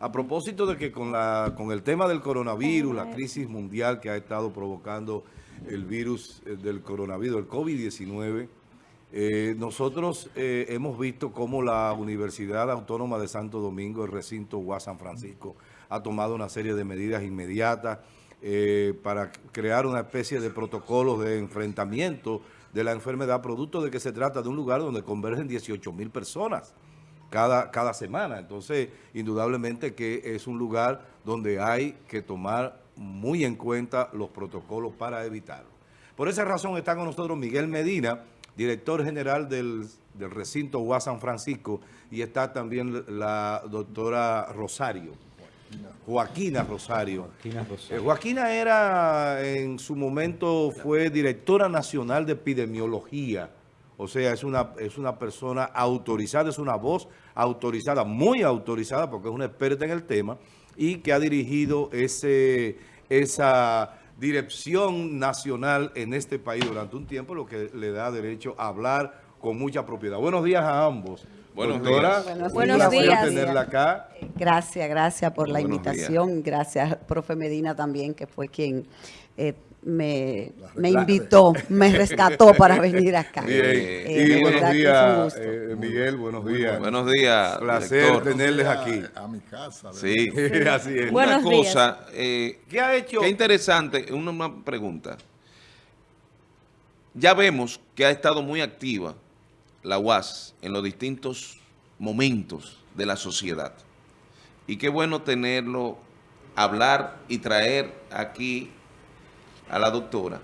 A propósito de que con, la, con el tema del coronavirus, la crisis mundial que ha estado provocando el virus eh, del coronavirus, el COVID-19, eh, nosotros eh, hemos visto cómo la Universidad Autónoma de Santo Domingo, el recinto UAS San Francisco, ha tomado una serie de medidas inmediatas para crear una especie de protocolos de enfrentamiento de la enfermedad, producto de que se trata de un lugar donde convergen 18 mil personas cada, cada semana. Entonces, indudablemente que es un lugar donde hay que tomar muy en cuenta los protocolos para evitarlo. Por esa razón está con nosotros Miguel Medina, director general del, recinto UAS San Francisco, y está también la doctora Rosario. Joaquina Rosario. Joaquina Rosario. Eh, Joaquina era, en su momento, fue directora nacional de epidemiología o sea, es una, es una persona autorizada, es una voz autorizada, muy autorizada, porque es una experta en el tema, y que ha dirigido ese, esa dirección nacional en este país durante un tiempo, lo que le da derecho a hablar con mucha propiedad. Buenos días a ambos. Buenos días. Buenos, Buenos días. tenerla acá. Gracias, gracias por la invitación. Gracias, profe Medina también, que fue quien eh, me, me invitó, me rescató para venir acá. Bien. Eh, y buenos días, eh, Miguel, buenos días. Buenos días. Placer tenerles aquí. A, mi casa. Sí, así es. Una cosa, eh, ¿qué ha hecho? Qué interesante, una, una pregunta. Ya vemos que ha estado muy activa la UAS en los distintos momentos de la sociedad. Y qué bueno tenerlo, hablar y traer aquí a la doctora.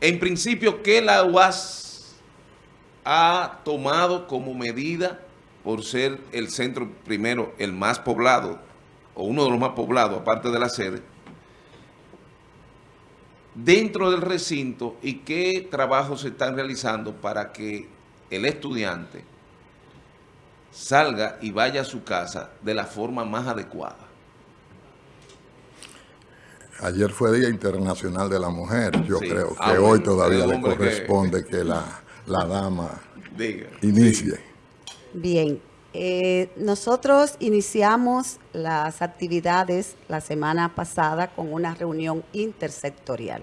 En principio, ¿qué la UAS ha tomado como medida por ser el centro, primero, el más poblado, o uno de los más poblados, aparte de la sede, dentro del recinto y qué trabajos se están realizando para que el estudiante salga y vaya a su casa de la forma más adecuada? Ayer fue Día Internacional de la Mujer. Yo creo que ah, hoy todavía le corresponde que, la, dama inicie. Bien, eh, nosotros iniciamos las actividades la semana pasada con una reunión intersectorial.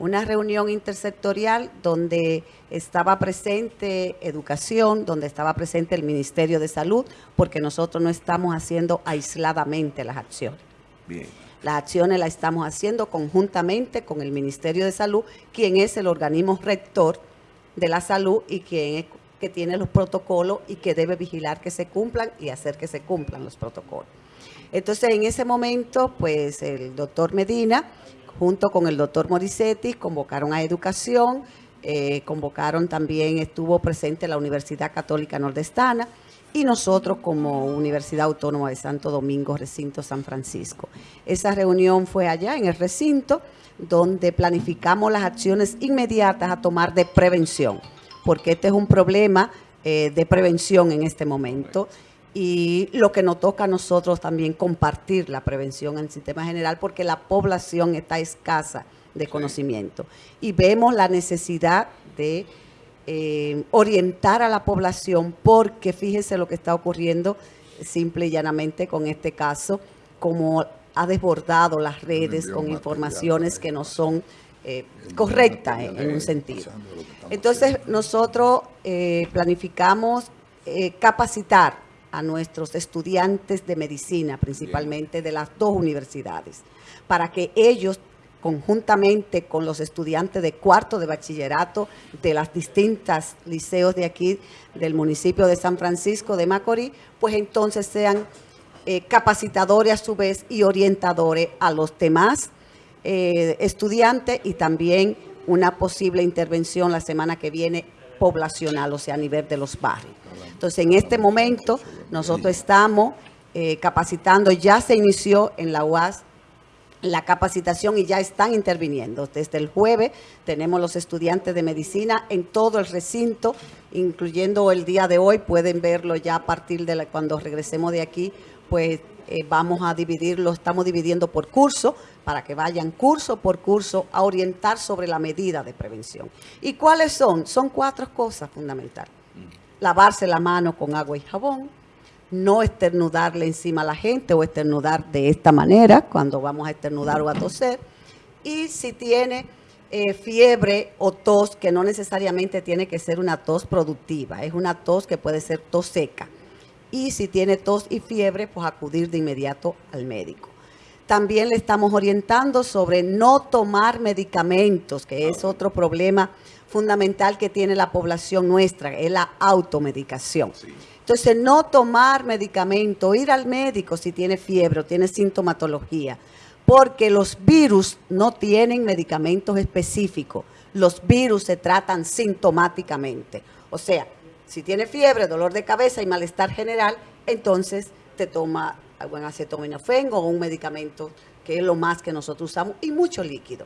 Una reunión intersectorial donde estaba presente educación, donde estaba presente el Ministerio de Salud, porque nosotros no estamos haciendo aisladamente las acciones. Bien. Las acciones las estamos haciendo conjuntamente con el Ministerio de Salud, quien es el organismo rector de la salud y quien que tiene los protocolos y que debe vigilar que se cumplan y hacer que se cumplan los protocolos. Entonces, en ese momento, pues el doctor Medina, junto con el doctor Morissetti, convocaron a educación, eh, convocaron también, estuvo presente la Universidad Católica Nordestana, y nosotros como Universidad Autónoma de Santo Domingo, Recinto San Francisco. Esa reunión fue allá en el recinto donde planificamos las acciones inmediatas a tomar de prevención, porque este es un problema eh, de prevención en este momento. Y lo que nos toca a nosotros también compartir la prevención en el sistema general porque la población está escasa de conocimiento. Y vemos la necesidad de eh, orientar a la población porque fíjese lo que está ocurriendo simple y llanamente con este caso, como ha desbordado las redes con informaciones que no son eh, correctas en, un sentido. Entonces nosotros eh, planificamos capacitar a nuestros estudiantes de medicina, principalmente de las dos universidades, para que ellos conjuntamente con los estudiantes de cuarto de bachillerato de las distintas liceos de aquí del municipio de San Francisco de Macorís, pues entonces sean eh, capacitadores a su vez y orientadores a los demás eh, estudiantes y también una posible intervención la semana que viene poblacional, o sea, a nivel de los barrios. Entonces, en este momento, nosotros estamos eh, capacitando, ya se inició en la UAS la capacitación y ya están interviniendo. Desde el jueves tenemos los estudiantes de medicina en todo el recinto, incluyendo el día de hoy, pueden verlo ya a partir de cuando regresemos de aquí, pues eh, vamos a dividirlo, estamos dividiendo por curso, para que vayan curso por curso a orientar sobre la medida de prevención. ¿Y cuáles son? Son cuatro cosas fundamentales. Lavarse la mano con agua y jabón, no esternudarle encima a la gente o esternudar de esta manera cuando vamos a esternudar o a toser. Y si tiene eh, fiebre o tos, que no necesariamente tiene que ser una tos productiva, es una tos que puede ser tos seca. Y si tiene tos y fiebre, pues acudir de inmediato al médico. También le estamos orientando sobre no tomar medicamentos, que es otro problema fundamental que tiene la población nuestra, es la automedicación. Entonces, no tomar medicamento, ir al médico si tiene fiebre o tiene sintomatología, porque los virus no tienen medicamentos específicos. Los virus se tratan sintomáticamente. O sea, si tiene fiebre, dolor de cabeza y malestar general, entonces te toma algún acetaminofén o un medicamento que es lo más que nosotros usamos y mucho líquido,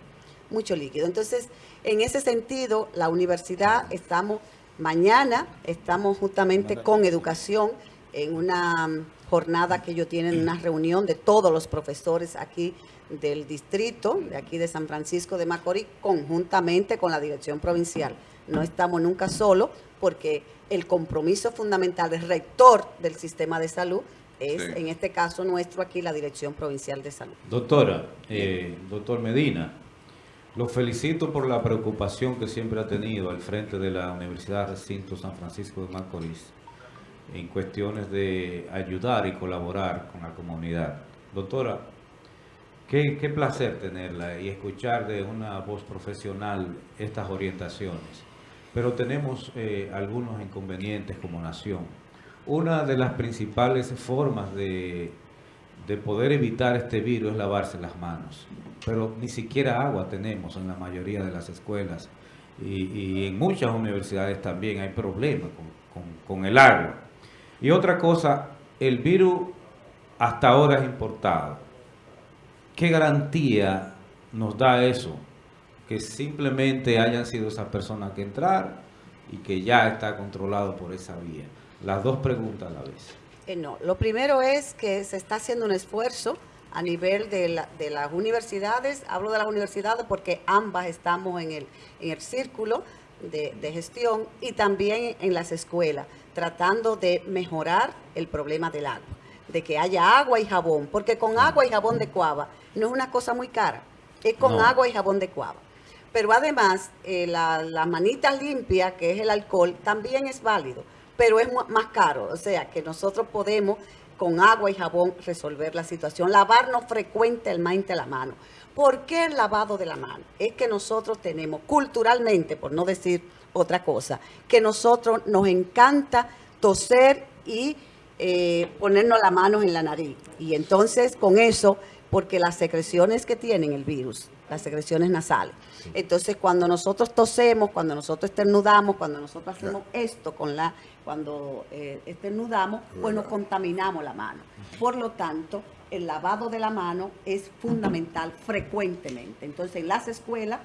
mucho líquido. Entonces, en ese sentido, la universidad estamos, mañana estamos justamente con educación en una jornada que ellos tienen, una reunión de todos los profesores aquí del distrito, de aquí de San Francisco de Macorís, conjuntamente con la dirección provincial. No estamos nunca solos porque el compromiso fundamental del rector del sistema de salud es, en este caso nuestro aquí, la Dirección Provincial de Salud. Doctora, eh, doctor Medina, lo felicito por la preocupación que siempre ha tenido al frente de la Universidad Recinto San Francisco de Macorís en cuestiones de ayudar y colaborar con la comunidad. Doctora, qué, placer tenerla y escuchar de una voz profesional estas orientaciones. Pero tenemos eh, algunos inconvenientes como nación. Una de las principales formas de, de poder evitar este virus es lavarse las manos. Pero ni siquiera agua tenemos en la mayoría de las escuelas. Y, en muchas universidades también hay problemas con, con el agua. Y otra cosa, el virus hasta ahora es importado. ¿Qué garantía nos da eso? Que simplemente hayan sido esas personas que entrar y que ya está controlado por esa vía. Las dos preguntas a la vez. No, lo primero es que se está haciendo un esfuerzo a nivel de, las universidades, hablo de las universidades porque ambas estamos en el, en el círculo de, de, gestión y también en las escuelas, tratando de mejorar el problema del agua, de que haya agua y jabón, porque con agua y jabón de cuava no es una cosa muy cara, es con agua y jabón de cuava. Pero además, eh, la, la manita limpia, que es el alcohol, también es válido pero es más caro. O sea, que nosotros podemos con agua y jabón resolver la situación. Lavarnos frecuentemente la mano. ¿Por qué el lavado de la mano? Es que nosotros tenemos culturalmente, por no decir otra cosa, que nosotros nos encanta toser y eh, ponernos las manos en la nariz. Y entonces con eso, porque las secreciones que tienen el virus, las secreciones nasales. Entonces cuando nosotros tosemos, cuando nosotros esternudamos, cuando nosotros hacemos esto con la cuando eh, esternudamos, pues nos contaminamos la mano. Por lo tanto, el lavado de la mano es fundamental frecuentemente. Entonces, en las escuelas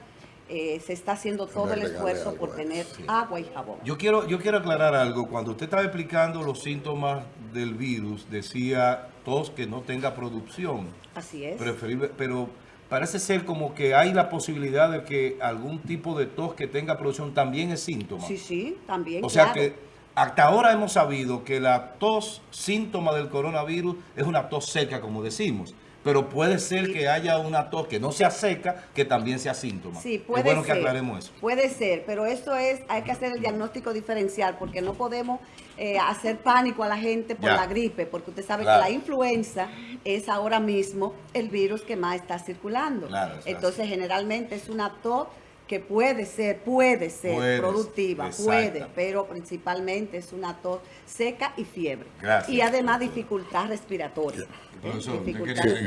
eh, se está haciendo todo el esfuerzo por tener agua y jabón. Yo quiero, yo quiero aclarar algo. Cuando usted estaba explicando los síntomas del virus, decía tos que no tenga producción. Así es. Preferible, pero parece ser como que hay la posibilidad de que algún tipo de tos que tenga producción también es síntoma. Sí, sí, también, O sea que hasta ahora hemos sabido que la tos, síntoma del coronavirus, es una tos seca, como decimos. Pero puede ser que haya una tos que no sea seca, que también sea síntoma. Sí, puede es bueno que aclaremos eso. Puede ser, pero eso es, hay que hacer el diagnóstico diferencial, porque no podemos eh, hacer pánico a la gente por la gripe, porque usted sabe que la influenza es ahora mismo el virus que más está circulando. Entonces, generalmente es una tos que puede ser, puede ser productiva, puede, pero principalmente es una tos seca y fiebre. Y además dificultad respiratoria.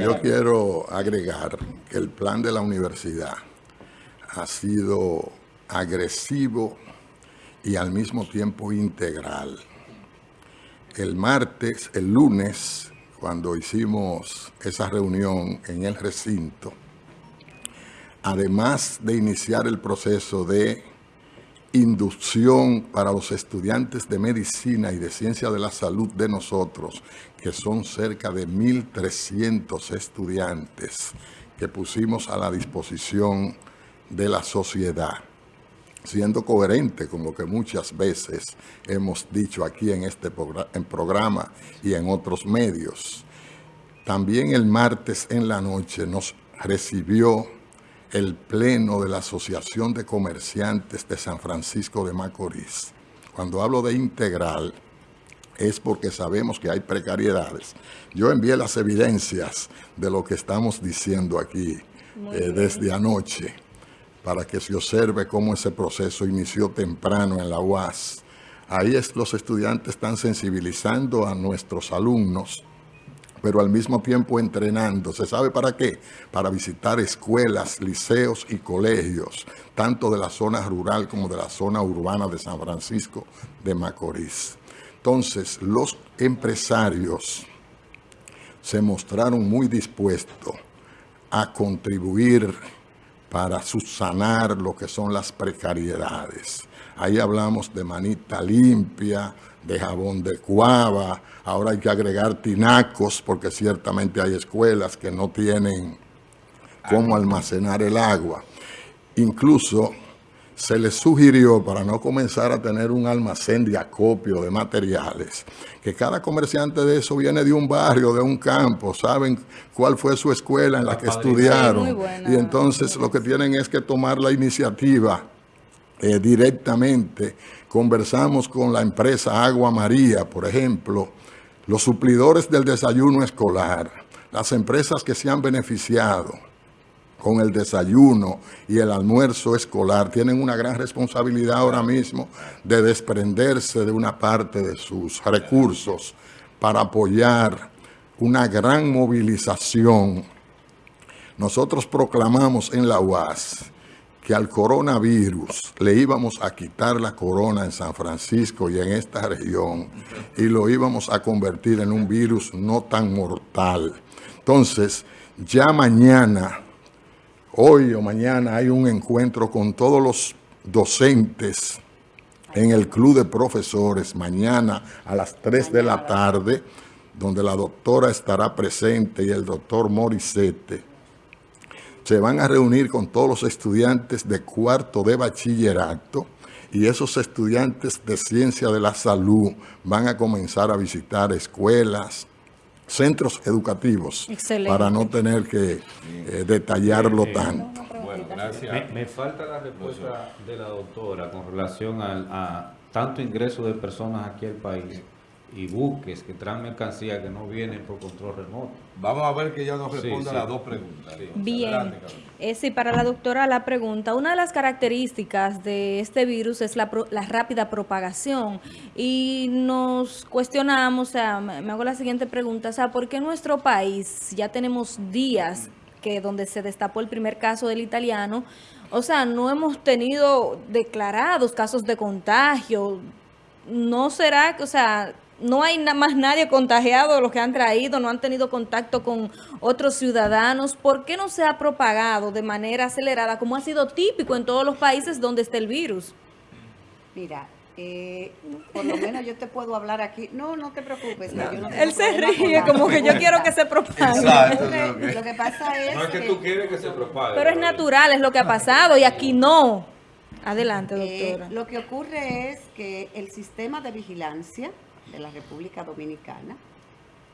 yo quiero agregar que el plan de la universidad ha sido agresivo y al mismo tiempo integral. El martes, el lunes, cuando hicimos esa reunión en el recinto, además de iniciar el proceso de inducción para los estudiantes de medicina y de ciencia de la salud de nosotros, que son cerca de 1.300 estudiantes que pusimos a la disposición de la sociedad. siendo coherente con lo que muchas veces hemos dicho aquí en este programa y en otros medios. También el martes en la noche nos recibió el pleno de la Asociación de Comerciantes de San Francisco de Macorís. Cuando hablo de integral, es porque sabemos que hay precariedades. Yo envié las evidencias de lo que estamos diciendo aquí eh, desde anoche para que se observe cómo ese proceso inició temprano en la UAS. Ahí es, los estudiantes están sensibilizando a nuestros alumnos, pero al mismo tiempo entrenando. ¿Se sabe para qué? Para visitar escuelas, liceos y colegios, tanto de la zona rural como de la zona urbana de San Francisco de Macorís. Entonces, los empresarios se mostraron muy dispuestos a contribuir para subsanar lo que son las precariedades. Ahí hablamos de manita limpia, de jabón de cuava, ahora hay que agregar tinacos porque ciertamente hay escuelas que no tienen cómo almacenar el agua. Incluso se les sugirió, para no comenzar a tener un almacén de acopio de materiales, que cada comerciante de eso viene de un barrio, de un campo, saben cuál fue su escuela en la, que estudiaron. y entonces lo que tienen es que tomar la iniciativa eh, directamente. Conversamos con la empresa Agua María, por ejemplo, los suplidores del desayuno escolar, las empresas que se han beneficiado, con el desayuno y el almuerzo escolar, tienen una gran responsabilidad ahora mismo de desprenderse de una parte de sus recursos para apoyar una gran movilización. Nosotros proclamamos en la UAS que al coronavirus le íbamos a quitar la corona en San Francisco y en esta región y lo íbamos a convertir en un virus no tan mortal. Entonces, ya mañana hoy o mañana hay un encuentro con todos los docentes en el Club de Profesores, mañana a las 3 de la tarde, donde la doctora estará presente y el doctor Morisete. Se van a reunir con todos los estudiantes de cuarto de bachillerato y esos estudiantes de ciencia de la salud van a comenzar a visitar escuelas, centros educativos para no tener que eh, detallarlo tanto. Bueno, gracias. Me, falta la respuesta de la doctora con relación a tanto ingreso de personas aquí al país y buques que traen mercancía que no vienen por control remoto. Vamos a ver que ella nos responda las dos preguntas. Bien, eh, sí, para la doctora la pregunta, una de las características de este virus es la, la rápida propagación y nos cuestionamos, o sea, me hago la siguiente pregunta, o sea, ¿por qué nuestro país ya tenemos días que donde se destapó el primer caso del italiano, o sea, no hemos tenido declarados casos de contagio, ¿no será que, o sea, no hay nada más nadie contagiado los que han traído, no han tenido contacto con otros ciudadanos. ¿Por qué no se ha propagado de manera acelerada como ha sido típico en todos los países donde está el virus? Mira, eh, por lo menos yo te puedo hablar aquí. No, no te preocupes. Él se ríe como que yo quiero que se propague. Lo que pasa es No es que, tú quieres que se propague. Pero es natural, es lo que ha pasado y aquí no. Adelante, eh, doctora. lo que ocurre es que el sistema de vigilancia de la República Dominicana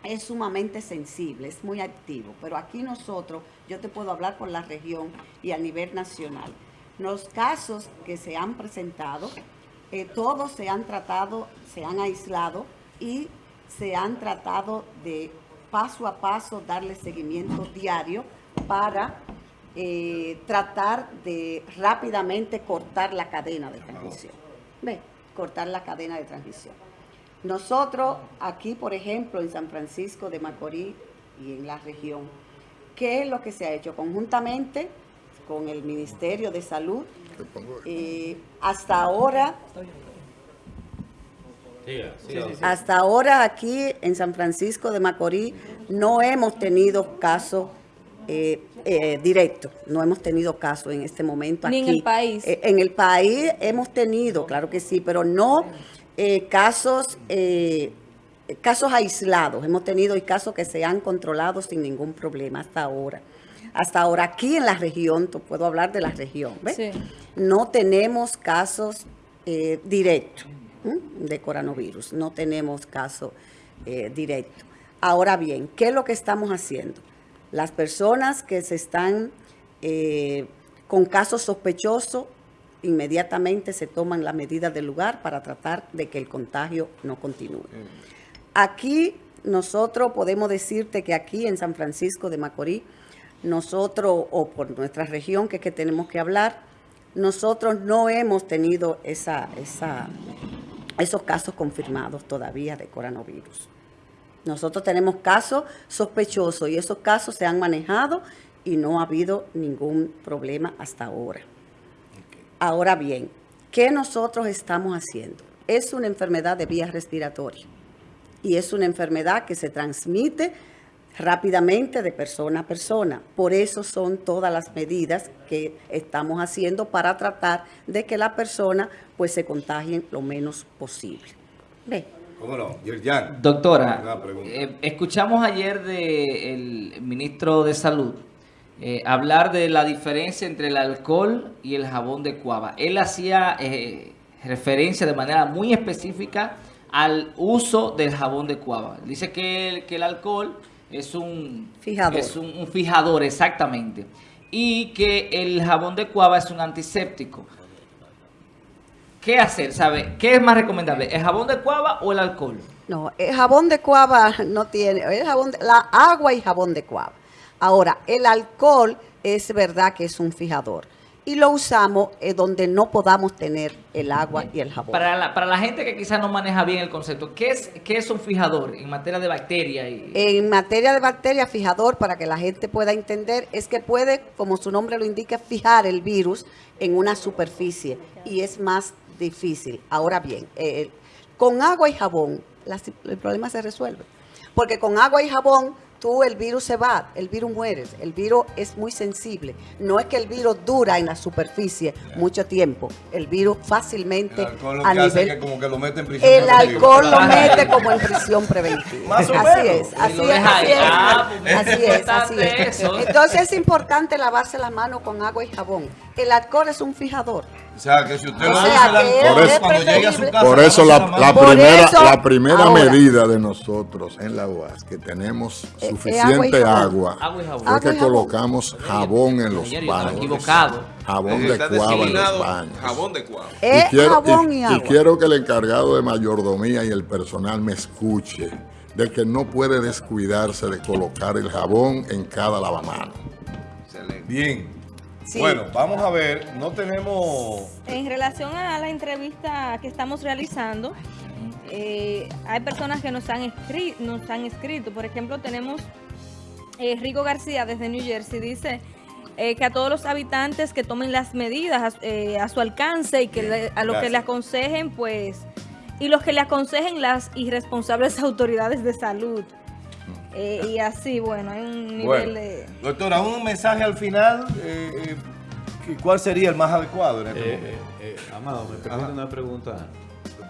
es sumamente sensible, es muy activo, pero aquí nosotros, yo te puedo hablar por la región y a nivel nacional. Los casos que se han presentado, eh, todos se han tratado, se han aislado y se han tratado de paso a paso darle seguimiento diario para eh, tratar de rápidamente cortar la cadena de transmisión. Ve, cortar la cadena de transmisión. Nosotros aquí, por ejemplo, en San Francisco de Macorís y en la región, ¿qué es lo que se ha hecho? Conjuntamente con el Ministerio de Salud, eh, hasta ahora, hasta ahora aquí en San Francisco de Macorís no hemos tenido casos eh, eh, directos, no hemos tenido casos en este momento aquí. en el país. en el país hemos tenido, claro que sí, pero no eh, casos, eh, casos aislados. Hemos tenido casos que se han controlado sin ningún problema hasta ahora. hasta ahora aquí en la región, puedo hablar de la región, ¿ves? Sí. No tenemos casos eh, directos de coronavirus, no tenemos casos eh, directos. Ahora bien, ¿qué es lo que estamos haciendo? Las personas que se están con casos sospechosos, inmediatamente se toman las medidas del lugar para tratar de que el contagio no continúe. Aquí nosotros podemos decirte que aquí en San Francisco de Macorís, nosotros, o por nuestra región que es que tenemos que hablar, nosotros no hemos tenido esa, esa, esos casos confirmados todavía de coronavirus. Nosotros tenemos casos sospechosos y esos casos se han manejado y no ha habido ningún problema hasta ahora. Ahora bien, ¿qué nosotros estamos haciendo? Es una enfermedad de vías respiratorias y es una enfermedad que se transmite rápidamente de persona a persona. Por eso son todas las medidas que estamos haciendo para tratar de que la persona pues se contagien lo menos posible. ¿Ve? ¿Cómo no? Doctora, eh, escuchamos ayer del ministro de Salud eh, hablar de la diferencia entre el alcohol y el jabón de cuava. Él hacía eh, referencia de manera muy específica al uso del jabón de cuava. Dice que el, que el alcohol es un Fijador. es un, un fijador, exactamente. Y que el jabón de cuava es un antiséptico. ¿Qué hacer? ¿Sabe? ¿Qué es más recomendable? ¿El jabón de cuava o el alcohol? No, el jabón de cuava no tiene, el jabón de- la agua y jabón de cuava. Ahora, el alcohol es verdad que es un fijador y lo usamos eh, donde no podamos tener el agua y el jabón. Para la, para la gente que quizás no maneja bien el concepto, ¿qué es, qué es un fijador en materia de bacterias? Y, En materia de bacteria, fijador, para que la gente pueda entender, es que puede, como su nombre lo indica, fijar el virus en una superficie y es más difícil. Ahora bien, eh, con agua y jabón, la- el problema se resuelve. Porque con agua y jabón, tú el virus se va, el virus muere, el virus es muy sensible. No es que el virus dura en la superficie mucho tiempo, el virus El fácilmente alcohol lo a que hace nivel... es que como que lo mete en prisión. El alcohol lo mete como en prisión preventiva. Más o así menos. es, Y así es, así es. Ah, pues, Así es es, así es. Entonces es importante lavarse las manos con agua y jabón. El alcohol es un fijador. O sea, que si usted O no sea, usa el que alcohol, es cuando llegue a su casa... Por eso la, la. Por primera, eso, la primera ahora. medida de nosotros en la UAS, que tenemos Eh, suficiente eh, agua y agua, jabón. Agua y jabón. fue Agua que y jabón. colocamos jabón en los baños. equivocado. Jabón de cuava en los designado baños. jabón de cuava. Es y, quiero, jabón y, y- y agua. quiero que el encargado de mayordomía y el personal me escuche de que no puede descuidarse de colocar el jabón en cada lavamano. Excelente. Bien. Sí. Bueno, vamos a ver. No tenemos... En relación a la entrevista que estamos realizando, eh, hay personas que nos han, escri- nos han escrito. Por ejemplo, tenemos eh, Rico García desde New Jersey. Dice eh, que a todos los habitantes que tomen las medidas a, eh, a su alcance y que le- a los que le aconsejen, pues, y los que le aconsejen las irresponsables autoridades de salud. Eh, y así, bueno, hay un nivel Bueno, de... doctora, un mensaje al final. eh, eh, ¿y ¿Cuál sería el más adecuado en este Eh, momento? eh, eh, Amado, me permite una pregunta.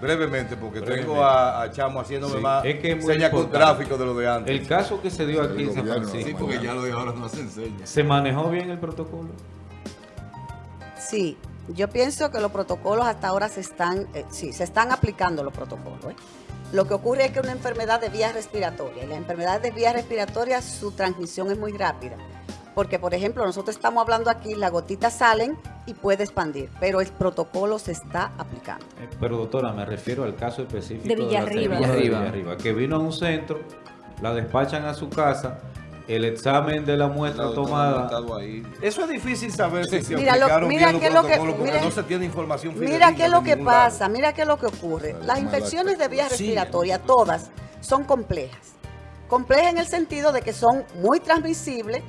Brevemente, porque brevemente. tengo a, a Chamo haciéndome Sí, más es que es muy señas con gráfico de lo de antes. El caso que se dio aquí en San Francisco, Sí, porque ya lo de ahora no se enseña. ¿se manejó bien el protocolo? Sí, yo pienso que los protocolos hasta ahora se están, eh, sí, se están aplicando los protocolos. ¿eh? Lo que ocurre es que una enfermedad de vías respiratorias, y las enfermedades de vías respiratorias, su transmisión es muy rápida. Porque, por ejemplo, nosotros estamos hablando aquí, las gotitas salen y puede expandir, pero el protocolo se está aplicando. Eh, Pero doctora, me refiero al caso específico De la Villarriba. de Villarriba. Villarriba, que vino a un centro, la despachan a su casa, el examen de la muestra tomada. Eso es difícil saber si se Mira lo- mira bien qué es lo que- porque mira- no se tiene información Mira fidedigna qué es lo que lado. pasa, mira qué es lo que ocurre. La Las infecciones de vías Sí. respiratorias, todas, son complejas. Complejas en el sentido de que son muy transmisibles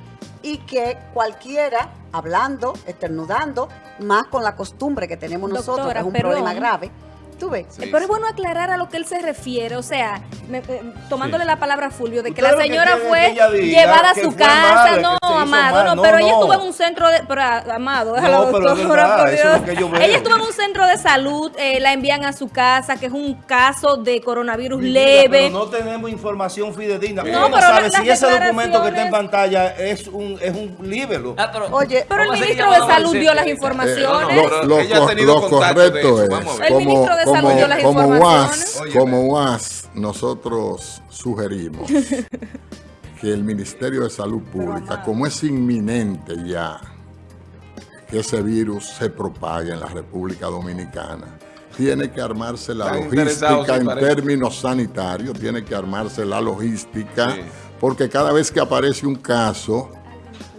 y que cualquiera, hablando, estornudando, más con la costumbre que tenemos nosotros, que es un perdón. problema grave, ¿Tú ves? Sí, Pero sí. es bueno aclarar a lo que él se refiere, o sea, me- eh, tomándole Sí. la palabra a Fulvio, de que la que señora fue que llevada a su casa, no, Amado, mal. no, No, pero ella no. estuvo en un centro de, pero, ah, Amado, No, déjalo, pero doctora, verdad, por eso es lo Dios. que yo veo. Ella estuvo en un centro de salud, eh, la envían a su casa, que es un caso de coronavirus Mi vida, leve. Pero no tenemos información fidedigna. No, ¿Cómo pero sabe la- si ese documento que está en pantalla es un, es un libelo? Ah, pero- Oye, Pero el ministro de salud al dio las informaciones. no, Lo, pero lo ella ha co- tenido lo contacto de correcto eso. Vamos a es, ver. El como, como, las como informaciones. UAS, Oye, como UAS, nosotros sugerimos que el Ministerio de Salud Pública, como es inminente ya que ese virus se propague en la República Dominicana, tiene que armarse la logística en parece. términos sanitarios, tiene que armarse la logística, Sí. porque cada vez que aparece un caso,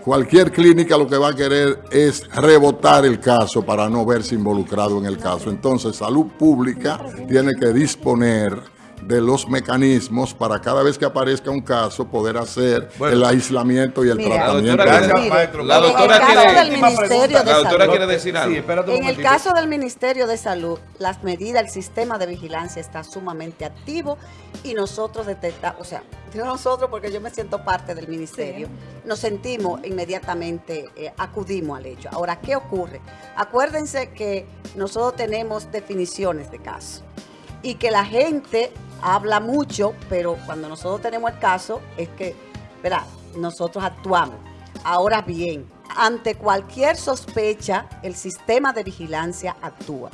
Cualquier clínica lo que va a querer es rebotar el caso para no verse involucrado en el caso. Entonces, salud pública tiene que disponer de los mecanismos para cada vez que aparezca un caso poder hacer Bueno. el aislamiento y el Mira, tratamiento. la doctora- Gracias, Mire, maestro. La en el doctora caso quiere- del Última Ministerio pregunta. de La doctora Salud, quiere decir algo. Sí, En el caso del Ministerio de Salud, las medidas, el sistema de vigilancia está sumamente activo y nosotros detectamos, o sea, nosotros porque yo me siento parte del ministerio, nos sentimos inmediatamente, eh, acudimos al hecho. Ahora, ¿qué ocurre? Acuérdense que nosotros tenemos definiciones de caso y que la gente habla mucho, pero cuando nosotros tenemos el caso es que, verá, nosotros actuamos. Ahora bien, ante cualquier sospecha, el sistema de vigilancia actúa.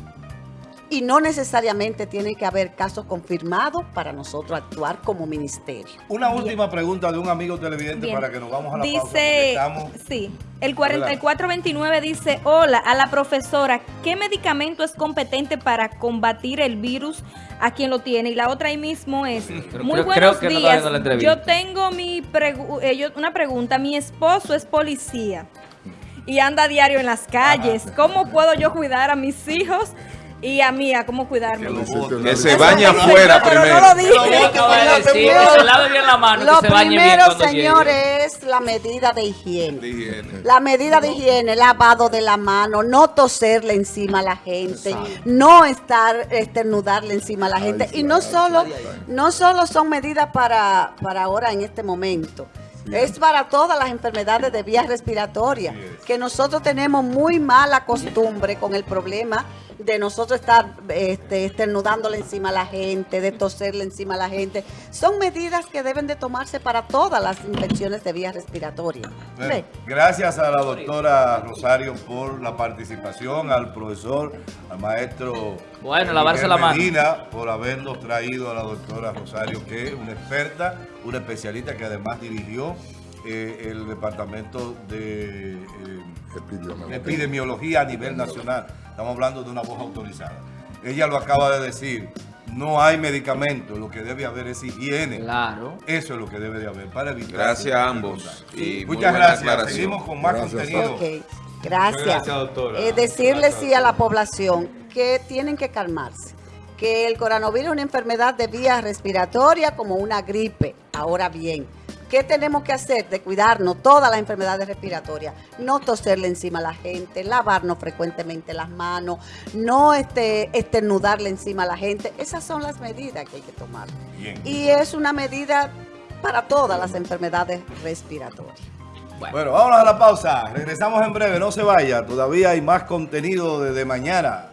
Y no necesariamente tiene que haber casos confirmados para nosotros actuar como ministerio. Una última pregunta de un amigo televidente Bien. para que nos vamos a la pausa. Dice, estamos- sí, el 4429 dice, hola, a la profesora, ¿qué medicamento es competente para combatir el virus a quien lo tiene? Y la otra ahí mismo es, muy creo- buenos creo no días, yo tengo mi pregu- eh, yo- una pregunta, mi esposo es policía y anda a diario en las calles, ¿cómo puedo yo cuidar a mis hijos y a mí, a cómo cuidarme? Que se bañe afuera pero no primero. lo dije. Lo primero- que se lave bien la mano, Lo que se bañe bien primero, cuando señores, llegue. es la medida de higiene. de higiene. La medida de higiene, lavado de la mano, no toserle encima a la gente, no estar estornudarle encima a la gente. y no solo, no solo son medidas para, para ahora en este momento. Es para todas las enfermedades de vías respiratorias, que nosotros tenemos muy mala costumbre con el problema de nosotros estar este, estornudándole encima a la gente, de toserle encima a la gente. Son medidas que deben de tomarse para todas las infecciones de vías respiratorias. Gracias a la doctora Rosario por la participación, al profesor, al maestro Bueno, lavarse la mano. Medina, por habernos traído a la doctora Rosario, que es una experta, una especialista que además dirigió eh, el departamento de eh, Epidemiología. epidemiología a nivel nacional. Estamos hablando de una voz autorizada. Ella lo acaba de decir. No hay medicamento, lo que debe haber es higiene. Claro. Eso es lo que debe de haber para evitar. Gracias a ambos. Y Muchas gracias. Seguimos con más Gracias. contenido. Gracias. gracias, doctora. Eh, decirle Gracias, sí a la población que tienen que calmarse, que el coronavirus es una enfermedad de vía respiratoria como una gripe. Ahora bien, ¿qué tenemos que hacer? De cuidarnos todas las enfermedades respiratorias, no toserle encima a la gente, lavarnos frecuentemente las manos, no este, estornudarle encima a la gente. Esas son las medidas que hay que tomar. Bien. Y es una medida para todas las enfermedades respiratorias. Bueno, vámonos a la pausa. Regresamos en breve. No se vaya. Todavía hay más contenido desde mañana.